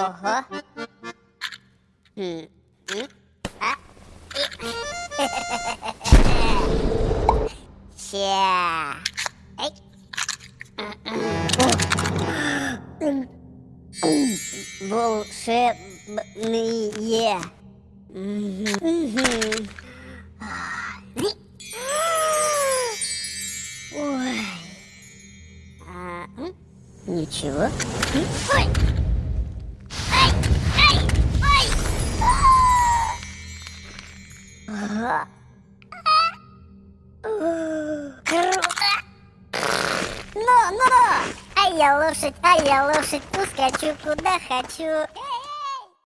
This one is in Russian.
Ого. М, м, а, и- Ща. Волшебные. Ой. А, Ничего. Ой. Ну, ну. А я лошадь, а я лошадь, ускочу куда хочу.